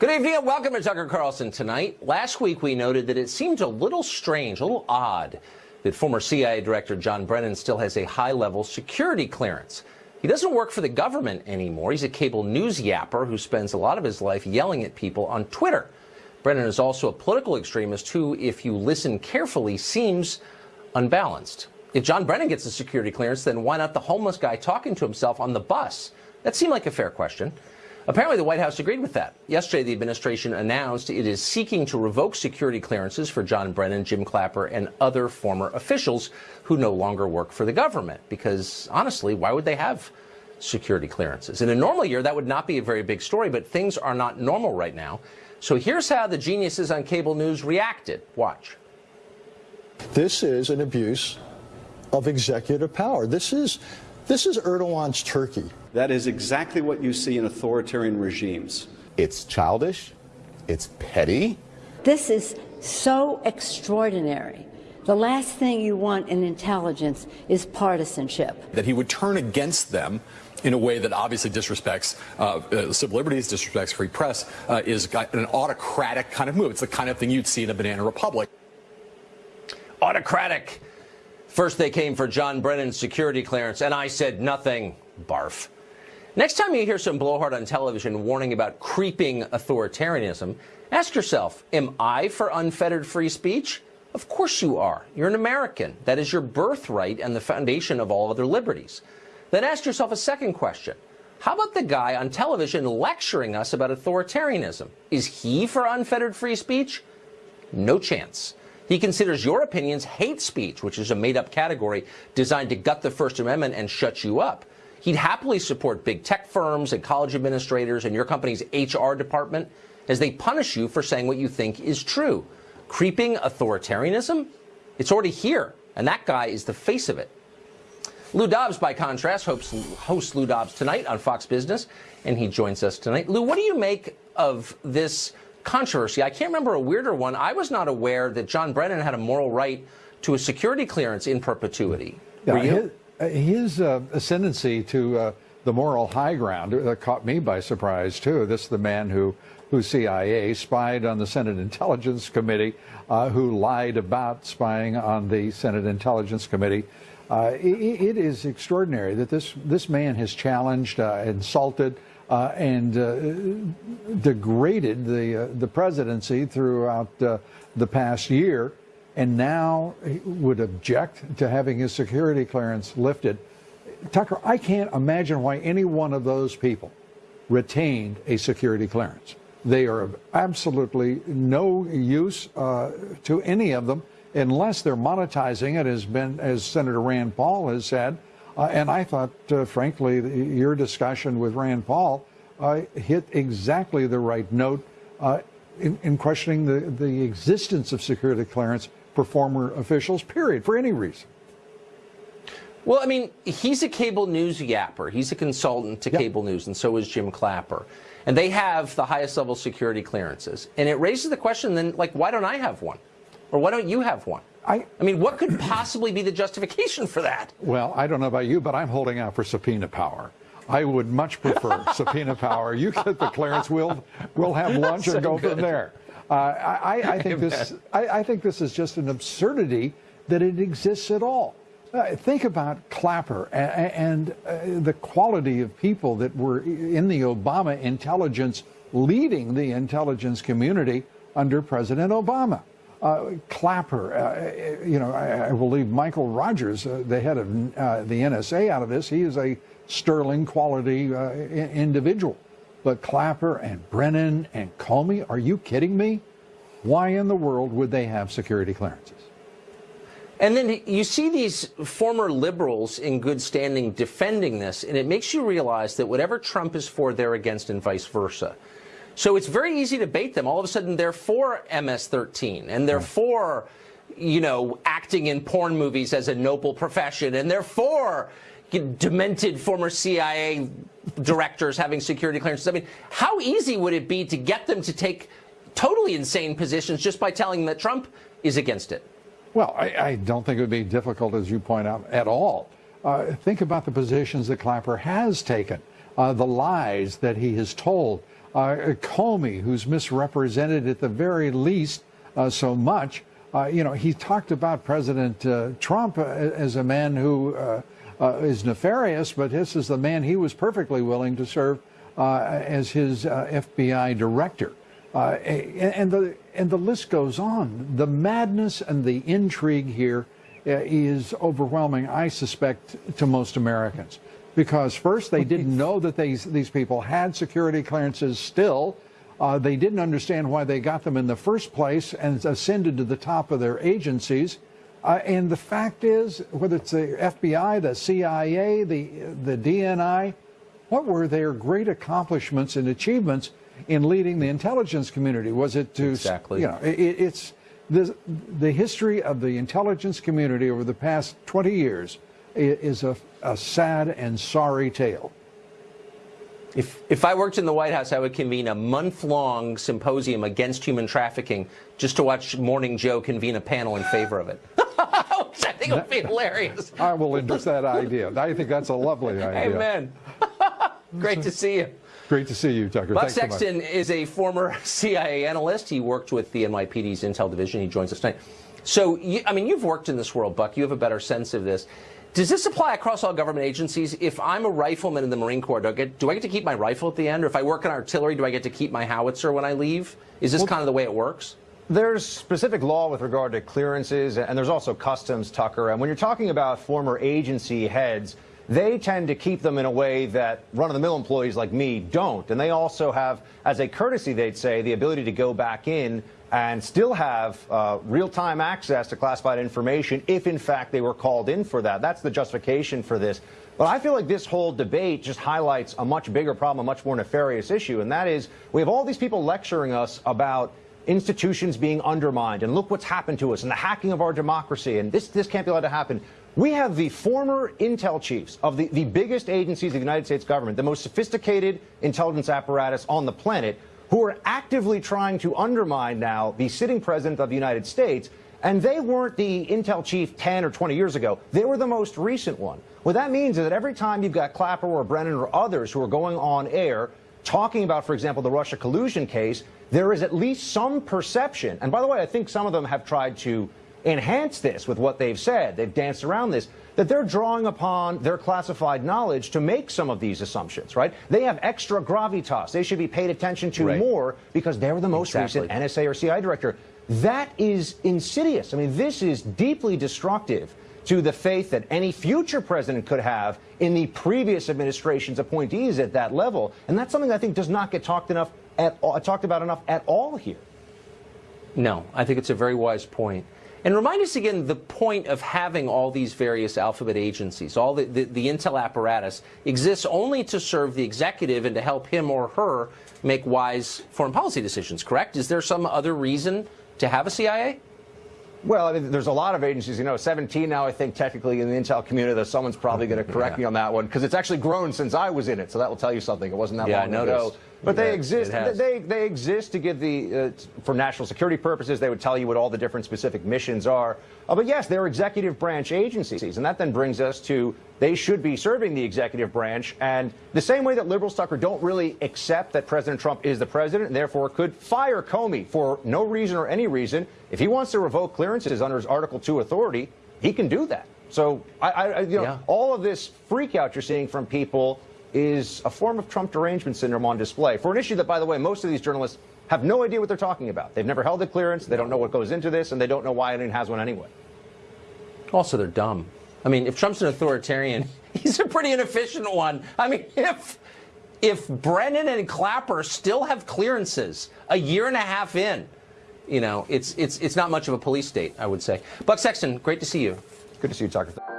Good evening and welcome to Tucker Carlson tonight. Last week we noted that it seemed a little strange, a little odd, that former CIA Director John Brennan still has a high-level security clearance. He doesn't work for the government anymore. He's a cable news yapper who spends a lot of his life yelling at people on Twitter. Brennan is also a political extremist who, if you listen carefully, seems unbalanced. If John Brennan gets a security clearance, then why not the homeless guy talking to himself on the bus? That seemed like a fair question. Apparently, the White House agreed with that. Yesterday, the administration announced it is seeking to revoke security clearances for John Brennan, Jim Clapper, and other former officials who no longer work for the government. Because, honestly, why would they have security clearances? In a normal year, that would not be a very big story, but things are not normal right now. So here's how the geniuses on cable news reacted. Watch. This is an abuse of executive power. This is this is Erdogan's Turkey. That is exactly what you see in authoritarian regimes. It's childish, it's petty. This is so extraordinary. The last thing you want in intelligence is partisanship. That he would turn against them in a way that obviously disrespects uh, uh, civil liberties, disrespects free press, uh, is an autocratic kind of move. It's the kind of thing you'd see in a banana republic. Autocratic. First, they came for John Brennan's security clearance, and I said nothing. Barf. Next time you hear some blowhard on television warning about creeping authoritarianism, ask yourself, am I for unfettered free speech? Of course you are. You're an American. That is your birthright and the foundation of all other liberties. Then ask yourself a second question. How about the guy on television lecturing us about authoritarianism? Is he for unfettered free speech? No chance. He considers your opinions hate speech, which is a made-up category designed to gut the First Amendment and shut you up. He'd happily support big tech firms and college administrators and your company's HR department as they punish you for saying what you think is true. Creeping authoritarianism? It's already here, and that guy is the face of it. Lou Dobbs, by contrast, hopes, hosts Lou Dobbs tonight on Fox Business, and he joins us tonight. Lou, what do you make of this controversy. I can't remember a weirder one. I was not aware that John Brennan had a moral right to a security clearance in perpetuity. Yeah, his, uh, his uh, ascendancy to uh, the moral high ground uh, caught me by surprise too. This is the man who, who CIA spied on the Senate Intelligence Committee, uh, who lied about spying on the Senate Intelligence Committee. Uh, it, it is extraordinary that this this man has challenged, insulted, uh, and uh, degraded the uh, the presidency throughout uh, the past year, and now would object to having his security clearance lifted. Tucker, I can't imagine why any one of those people retained a security clearance. They are of absolutely no use uh, to any of them unless they're monetizing it, as been as Senator Rand Paul has said. Uh, and I thought, uh, frankly, your discussion with Rand Paul uh, hit exactly the right note uh, in, in, questioning the, the existence of security clearance for former officials, period, for any reason. Well, I mean, he's a cable news yapper. He's a consultant to yep. cable news, and so is Jim Clapper. And they have the highest level security clearances. And it raises the question then, like, why don't I have one? Or why don't you have one? I, I mean, what could possibly be the justification for that? Well, I don't know about you, but I'm holding out for subpoena power. I would much prefer subpoena power. You get the clearance, we'll, we'll have lunch so and go good. from there. Uh, I, I, think this, I, I, think this is just an absurdity that it exists at all. Uh, think about Clapper and, and uh, the quality of people that were in the Obama intelligence, leading the intelligence community under President Obama. Uh, Clapper, uh, you know, I, I, leave Michael Rogers, uh, the head of uh, the NSA, out of this. He is a sterling quality uh, individual. But Clapper and Brennan and Comey, are you kidding me? Why in the world would they have security clearances? And then you see these former liberals in good standing defending this, and it makes you realize that whatever Trump is for, they're against, and vice versa. So it's very easy to bait them. All of a sudden, they're for MS-13, and they're for, you know, acting in porn movies as a noble profession, and they're for demented former CIA directors having security clearances. I mean, how easy would it be to get them to take totally insane positions just by telling them that Trump is against it? Well, I, I don't think it would be difficult, as you point out, at all. Uh, think about the positions that Clapper has taken, uh, the lies that he has told, Comey, who's misrepresented at the very least uh, so much. Uh, you know, he talked about President uh, Trump uh, as a man who uh, uh, is nefarious, but this is the man he was perfectly willing to serve uh, as his uh, FBI director. Uh, and, the and the list goes on. The madness and the intrigue here uh, overwhelming. I suspect to most Americans, because first they didn't know that these these people had security clearances still. Uh, they didn't understand why they got them in the first place and ascended to the top of their agencies. Uh, and the fact is, whether it's the FBI, the CIA, the the DNI, what were their great accomplishments and achievements in leading the intelligence community? Was it to Exactly. you know it, it's the the history of the intelligence community over the past 20 years is a, a sad and sorry tale. If, if I worked in the White House, I would convene a month long symposium against human trafficking just to watch Morning Joe convene a panel in favor of it. Which I think would be hilarious. I will endorse that idea. I think that's a lovely idea. Amen. Great to see you. Great to see you, Tucker. Buck Thanks so. Sexton is a former CIA analyst. He worked with the NYPD's Intel division. He joins us tonight. So, you, I mean, you've worked in this world, Buck. You have a better sense of this. Does this apply across all government agencies? If I'm a rifleman in the Marine Corps, do I get, do I get to keep my rifle at the end? Or if I work in artillery, do I get to keep my howitzer when I leave? Is this kind of the way it works? There's specific law with regard to clearances, and there's also customs, Tucker. And when you're talking about former agency heads, they tend to keep them in a way that run-of-the-mill employees like me don't. And they also have, as a courtesy, they'd say, the ability to go back in and still have uh, real-time access to classified information if, in fact, they were called in for that. That's the justification for this. But I feel like this whole debate just highlights a much bigger problem, a much more nefarious issue, and that is we have all these people lecturing us about institutions being undermined and look what's happened to us and the hacking of our democracy and this this can't be allowed to happen. We have the former intel chiefs of the, the biggest agencies of the United States government, the most sophisticated intelligence apparatus on the planet, who are actively trying to undermine now the sitting president of the United States. And they weren't the intel chief 10 or 20 years ago. They were the most recent one. What that means is that every time you've got Clapper or Brennan or others who are going on air talking about, for example, the Russia collusion case, there is at least some perception. And by the way, I think some of them have tried to enhance this with what they've said. They've danced around this. That they're drawing upon their classified knowledge to make some of these assumptions, right? They have extra gravitas. They should be paid attention to Right. more because they're the most Exactly. recent NSA or CIA director. That is insidious. I mean, this is deeply destructive to the faith that any future president could have in the previous administration's appointees at that level. And that's something I think does not get talked enough at all, talked about enough at all here. No, I think it's a very wise point. And remind us again the point of having all these various alphabet agencies, all the, the, the intel apparatus exists only to serve the executive and to help him or her make wise foreign policy decisions, correct? Is there some other reason to have a CIA? Well, I mean, there's a lot of agencies, you know, 17 now, I think, technically in the intel community, though someone's probably going to correct Yeah. me on that one, because it's actually grown since I was in it, so that will tell you something. It wasn't that Yeah, long ago. But Yeah, they exist. They, they exist to give the, uh, for national security purposes, they would tell you what all the different specific missions are. Uh, but yes, they're executive branch agencies. And that then brings us to they should be serving the executive branch. And the same way that liberals, Tucker, don't really accept that President Trump is the president and therefore could fire Comey for no reason or any reason. If he wants to revoke clearances under his Article 2 authority, he can do that. So I, I you know, Yeah. all of this freak out you're seeing from people is a form of Trump derangement syndrome on display for an issue that, by the way, most of these journalists have no idea what they're talking about. They've never held a clearance, they don't know what goes into this, and they don't know why anyone has one anyway. Also, they're dumb. I mean, if Trump's an authoritarian, he's a pretty inefficient one. I mean, if if Brennan and Clapper still have clearances a year and a half in, you know, it's it's it's not much of a police state, I would say. Buck Sexton, great to see you. Good to see you, Tucker.